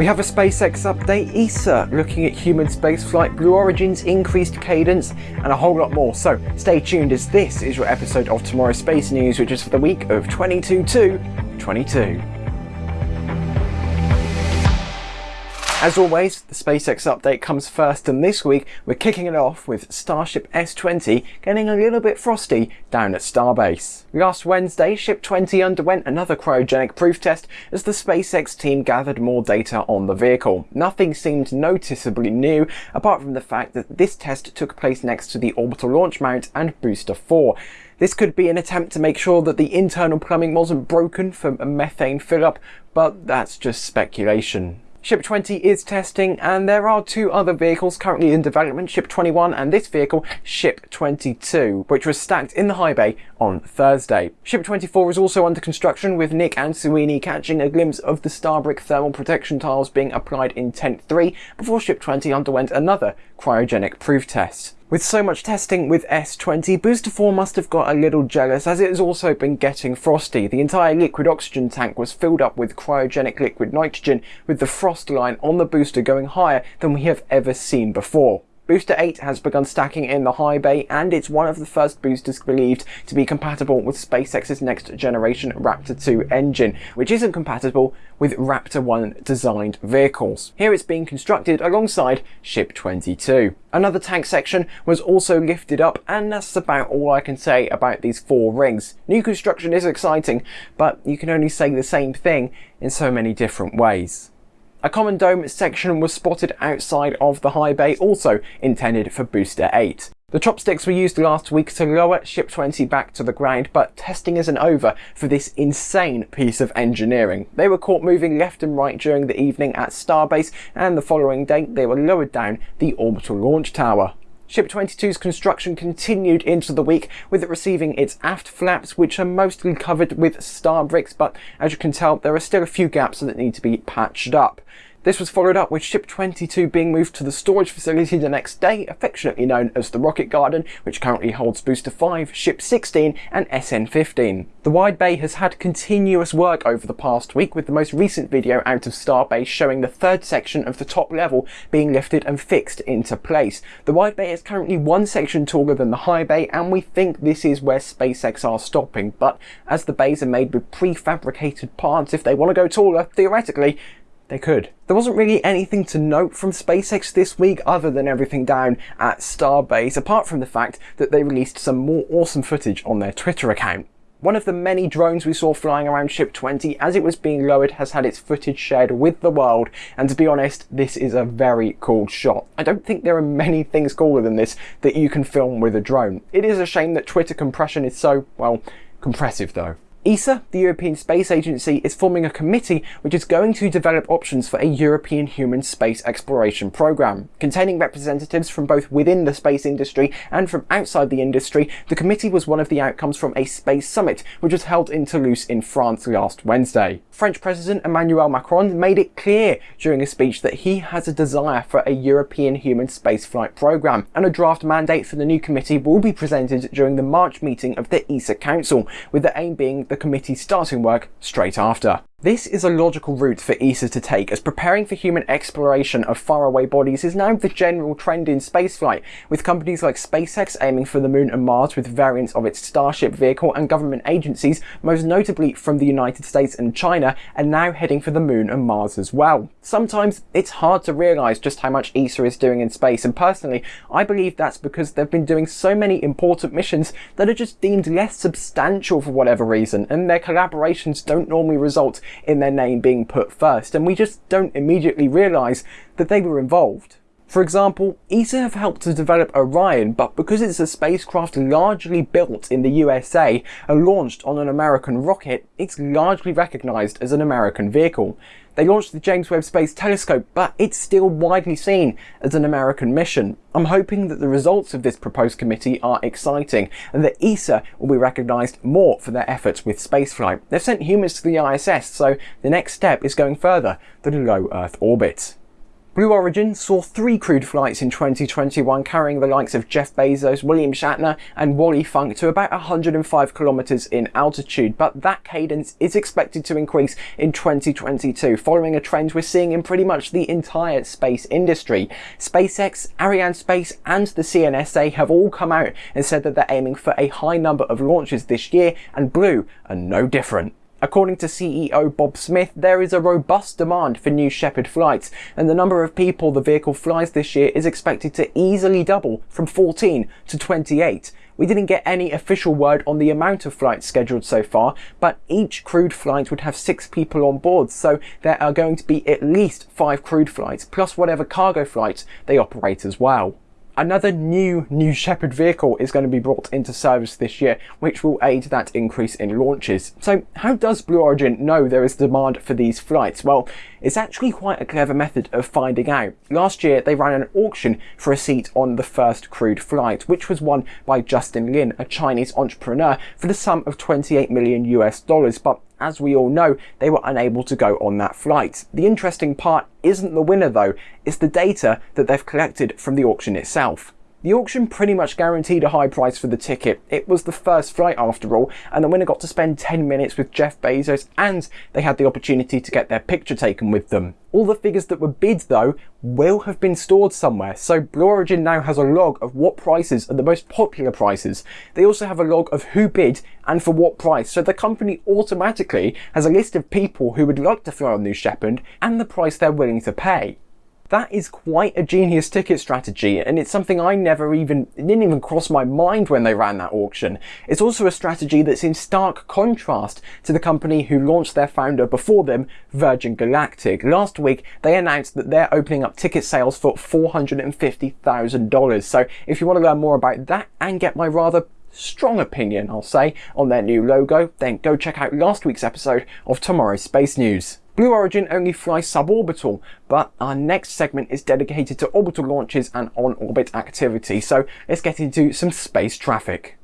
We have a SpaceX update, ESA looking at human spaceflight, Blue Origin's increased cadence, and a whole lot more. So stay tuned as this is your episode of Tomorrow's Space News, which is for the week of 22 to 22. As always, the SpaceX update comes first and this week we're kicking it off with Starship S-20 getting a little bit frosty down at Starbase. Last Wednesday, Ship 20 underwent another cryogenic proof test as the SpaceX team gathered more data on the vehicle. Nothing seemed noticeably new apart from the fact that this test took place next to the orbital launch mount and booster 4. This could be an attempt to make sure that the internal plumbing wasn't broken from a methane fill-up, but that's just speculation. Ship 20 is testing and there are two other vehicles currently in development, Ship 21 and this vehicle, Ship 22, which was stacked in the high bay on Thursday. Ship 24 is also under construction with Nic Ansuini catching a glimpse of the Starbrick thermal protection tiles being applied in Tent 3 before Ship 20 underwent another cryogenic proof test. With so much testing with S20, Booster 4 must have got a little jealous as it has also been getting frosty. The entire liquid oxygen tank was filled up with cryogenic liquid nitrogen with the frost line on the booster going higher than we have ever seen before. Booster 8 has begun stacking in the high bay and it's one of the first boosters believed to be compatible with SpaceX's next generation Raptor 2 engine, which isn't compatible with Raptor 1 designed vehicles. Here it's being constructed alongside Ship 22. Another tank section was also lifted up and that's about all I can say about these four rings. New construction is exciting, but you can only say the same thing in so many different ways. A common dome section was spotted outside of the high bay, also intended for Booster 8. The chopsticks were used last week to lower Ship 20 back to the ground, but testing isn't over for this insane piece of engineering. They were caught moving left and right during the evening at Starbase, and the following day they were lowered down the orbital launch tower. Ship 22's construction continued into the week with it receiving its aft flaps which are mostly covered with star bricks but as you can tell there are still a few gaps that need to be patched up. This was followed up with Ship 22 being moved to the storage facility the next day, affectionately known as the Rocket Garden, which currently holds Booster 5, Ship 16 and SN15. The wide bay has had continuous work over the past week with the most recent video out of Starbase showing the third section of the top level being lifted and fixed into place. The wide bay is currently one section taller than the high bay and we think this is where SpaceX are stopping, but as the bays are made with prefabricated parts, if they want to go taller, theoretically, they could. There wasn't really anything to note from SpaceX this week other than everything down at Starbase, apart from the fact that they released some more awesome footage on their Twitter account. One of the many drones we saw flying around Ship 20 as it was being lowered has had its footage shared with the world, and to be honest, this is a very cool shot. I don't think there are many things cooler than this that you can film with a drone. It is a shame that Twitter compression is so, well, compressive though. ESA, the European Space Agency, is forming a committee which is going to develop options for a European human space exploration program. Containing representatives from both within the space industry and from outside the industry, the committee was one of the outcomes from a space summit which was held in Toulouse in France last Wednesday. French President Emmanuel Macron made it clear during a speech that he has a desire for a European human spaceflight program, and a draft mandate for the new committee will be presented during the March meeting of the ESA Council, with the aim being the committee starting work straight after. This is a logical route for ESA to take as preparing for human exploration of faraway bodies is now the general trend in spaceflight, with companies like SpaceX aiming for the moon and Mars with variants of its Starship vehicle and government agencies, most notably from the United States and China, are now heading for the moon and Mars as well. Sometimes it's hard to realise just how much ESA is doing in space and personally I believe that's because they've been doing so many important missions that are just deemed less substantial for whatever reason and their collaborations don't normally result in their name being put first, and we just don't immediately realise that they were involved. For example, ESA have helped to develop Orion, but because it's a spacecraft largely built in the USA and launched on an American rocket, it's largely recognised as an American vehicle. They launched the James Webb Space Telescope, but it's still widely seen as an American mission. I'm hoping that the results of this proposed committee are exciting and that ESA will be recognised more for their efforts with spaceflight. They've sent humans to the ISS, so the next step is going further than low Earth orbit. Blue Origin saw three crewed flights in 2021 carrying the likes of Jeff Bezos, William Shatner and Wally Funk to about 105 kilometers in altitude, but that cadence is expected to increase in 2022 following a trend we're seeing in pretty much the entire space industry. SpaceX, Arianespace and the CNSA have all come out and said that they're aiming for a high number of launches this year and Blue are no different. According to CEO Bob Smith, there is a robust demand for New Shepard flights, and the number of people the vehicle flies this year is expected to easily double from 14 to 28. We didn't get any official word on the amount of flights scheduled so far, but each crewed flight would have six people on board, so there are going to be at least five crewed flights, plus whatever cargo flights they operate as well. Another new New Shepard vehicle is going to be brought into service this year, which will aid that increase in launches. So how does Blue Origin know there is demand for these flights? Well, it's actually quite a clever method of finding out. Last year, they ran an auction for a seat on the first crewed flight, which was won by Justin Lin, a Chinese entrepreneur, for the sum of 28 million US dollars, but as we all know, they were unable to go on that flight. The interesting part isn't the winner though, it's the data that they've collected from the auction itself. The auction pretty much guaranteed a high price for the ticket. It was the first flight after all, and the winner got to spend 10 minutes with Jeff Bezos and they had the opportunity to get their picture taken with them. All the figures that were bid though will have been stored somewhere, so Blue Origin now has a log of what prices are the most popular prices. They also have a log of who bid and for what price, so the company automatically has a list of people who would like to fly on New Shepard and the price they're willing to pay. That is quite a genius ticket strategy, and it's something I never even, didn't even cross my mind when they ran that auction. It's also a strategy that's in stark contrast to the company who launched their founder before them, Virgin Galactic. Last week, they announced that they're opening up ticket sales for $450,000. So if you want to learn more about that and get my rather strong opinion, I'll say, on their new logo, then go check out last week's episode of Tomorrow's Space News. Blue Origin only flies suborbital, but our next segment is dedicated to orbital launches and on-orbit activity, so let's get into some space traffic.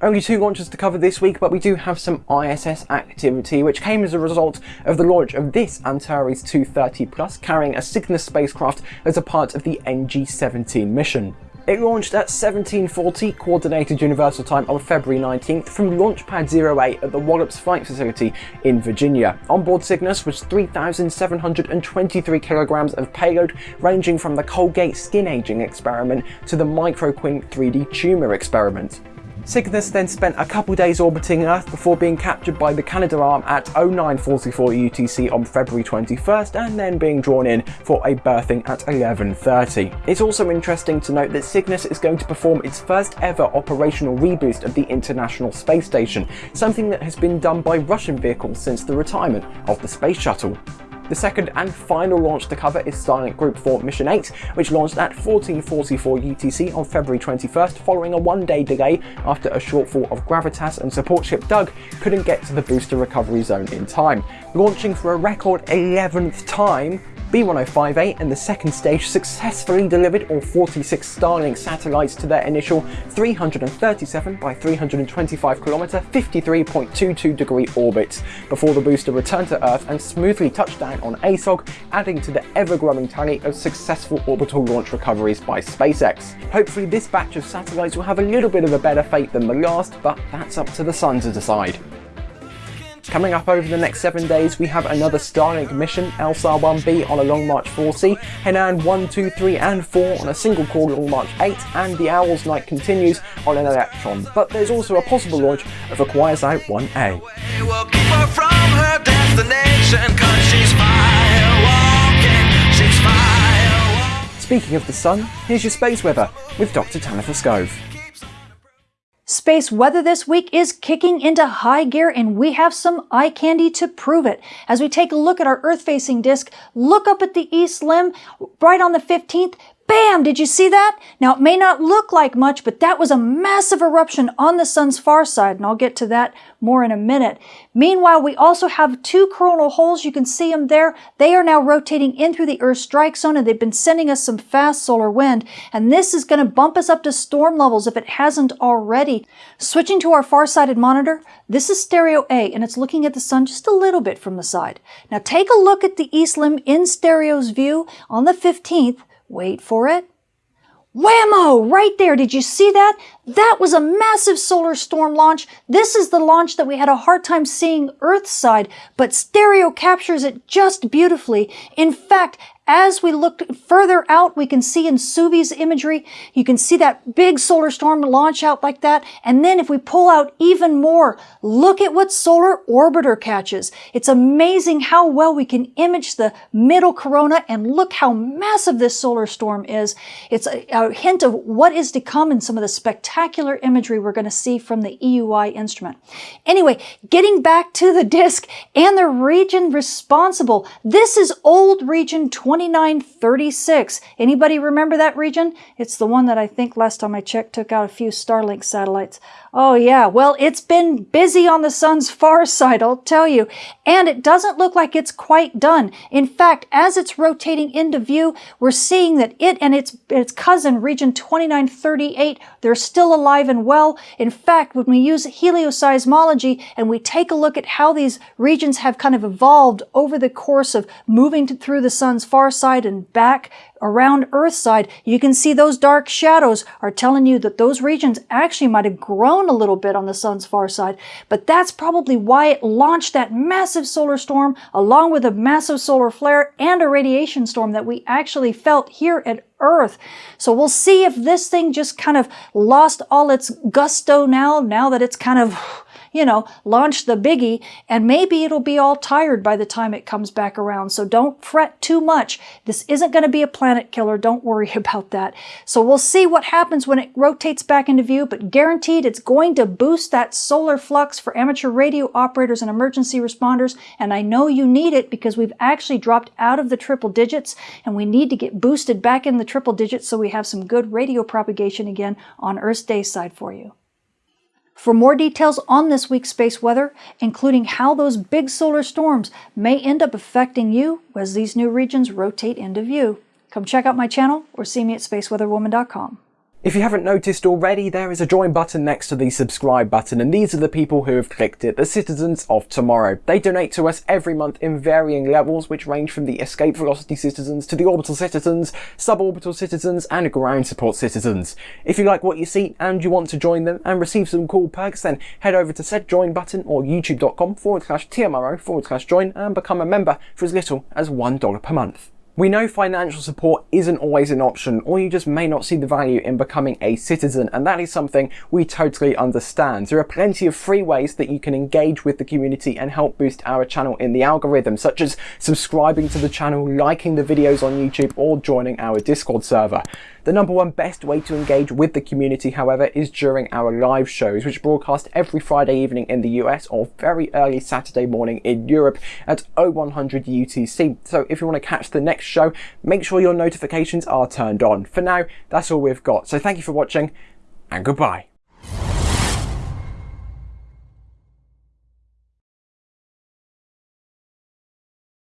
Only two launches to cover this week, but we do have some ISS activity, which came as a result of the launch of this Antares 230 Plus carrying a Cygnus spacecraft as a part of the NG-17 mission. It launched at 1740 Coordinated Universal Time on February 19th from Launchpad 08 at the Wallops Flight Facility in Virginia. Onboard Cygnus was 3,723 kilograms of payload ranging from the Colgate skin aging experiment to the MicroQuin 3D tumor experiment. Cygnus then spent a couple days orbiting Earth before being captured by the Canadarm at 0944 UTC on February 21st and then being drawn in for a berthing at 11.30. It's also interesting to note that Cygnus is going to perform its first ever operational reboost of the International Space Station, something that has been done by Russian vehicles since the retirement of the Space Shuttle. The second and final launch to cover is Starlink Group 4 Mission 8, which launched at 1444 UTC on February 21st following a one-day delay after a shortfall of Gravitas and support ship Doug couldn't get to the booster recovery zone in time. Launching for a record 11th time, B1058 and the second stage successfully delivered all 46 Starlink satellites to their initial 337 by 325 km 53.22 degree orbit before the booster returned to Earth and smoothly touched down on ASOG, adding to the ever-growing tally of successful orbital launch recoveries by SpaceX. Hopefully this batch of satellites will have a little bit of a better fate than the last, but that's up to the sun to decide. Coming up over the next seven days, we have another Starlink mission, LSAR-1B on a Long March 4C, Hainan 1, 2, 3 and 4 on a single core Long March 8, and the Owl's Night continues on an Electron. But there's also a possible launch of a Kuaizhou 1A. Speaking of the sun, here's your space weather with Dr. Tamitha Skov. Space weather this week is kicking into high gear and we have some eye candy to prove it. As we take a look at our Earth-facing disk, look up at the east limb, right on the 15th, Bam! Did you see that? Now, it may not look like much, but that was a massive eruption on the sun's far side, and I'll get to that more in a minute. Meanwhile, we also have two coronal holes. You can see them there. They are now rotating in through the Earth's strike zone, and they've been sending us some fast solar wind, and this is going to bump us up to storm levels if it hasn't already. Switching to our far-sighted monitor, this is stereo A, and it's looking at the sun just a little bit from the side. Now take a look at the east limb in stereo's view on the 15th, Wait for it. Whammo! Right there. Did you see that? That was a massive solar storm launch. This is the launch that we had a hard time seeing Earth's side, but stereo captures it just beautifully. In fact, as we look further out, we can see in Suvi's imagery, you can see that big solar storm launch out like that. And then if we pull out even more, look at what Solar Orbiter catches. It's amazing how well we can image the middle corona and look how massive this solar storm is. It's a, a hint of what is to come in some of the spectacular imagery we're going to see from the EUI instrument. Anyway, getting back to the disk and the region responsible. This is old region 20 2936. Anybody remember that region? It's the one that I think last time I checked took out a few Starlink satellites. Oh yeah, well it's been busy on the sun's far side, I'll tell you. And it doesn't look like it's quite done. In fact, as it's rotating into view, we're seeing that it and its, its cousin, region 2938, they're still alive and well. In fact, when we use helioseismology and we take a look at how these regions have kind of evolved over the course of moving through the sun's far side and back around Earth side, you can see those dark shadows are telling you that those regions actually might have grown a little bit on the sun's far side, but that's probably why it launched that massive solar storm along with a massive solar flare and a radiation storm that we actually felt here at Earth. So we'll see if this thing just kind of lost all its gusto now, now that it's kind of you know, launch the biggie and maybe it'll be all tired by the time it comes back around. So don't fret too much. This isn't going to be a planet killer. Don't worry about that. So we'll see what happens when it rotates back into view, but guaranteed it's going to boost that solar flux for amateur radio operators and emergency responders. And I know you need it because we've actually dropped out of the triple digits and we need to get boosted back in the triple digits so we have some good radio propagation again on Earth's day side for you. For more details on this week's space weather, including how those big solar storms may end up affecting you as these new regions rotate into view, come check out my channel or see me at spaceweatherwoman.com. If you haven't noticed already, there is a join button next to the subscribe button, and these are the people who have clicked it, the citizens of tomorrow. They donate to us every month in varying levels, which range from the escape velocity citizens to the orbital citizens, suborbital citizens, and ground support citizens. If you like what you see and you want to join them and receive some cool perks, then head over to said join button or youtube.com forward slash TMRO forward slash join and become a member for as little as $1 per month. We know financial support isn't always an option, or you just may not see the value in becoming a citizen, and that is something we totally understand. There are plenty of free ways that you can engage with the community and help boost our channel in the algorithm, such as subscribing to the channel, liking the videos on YouTube, or joining our Discord server. The number one best way to engage with the community, however, is during our live shows, which broadcast every Friday evening in the US or very early Saturday morning in Europe at 0100 UTC. So if you want to catch the next show, make sure your notifications are turned on. For now, that's all we've got. So thank you for watching and goodbye.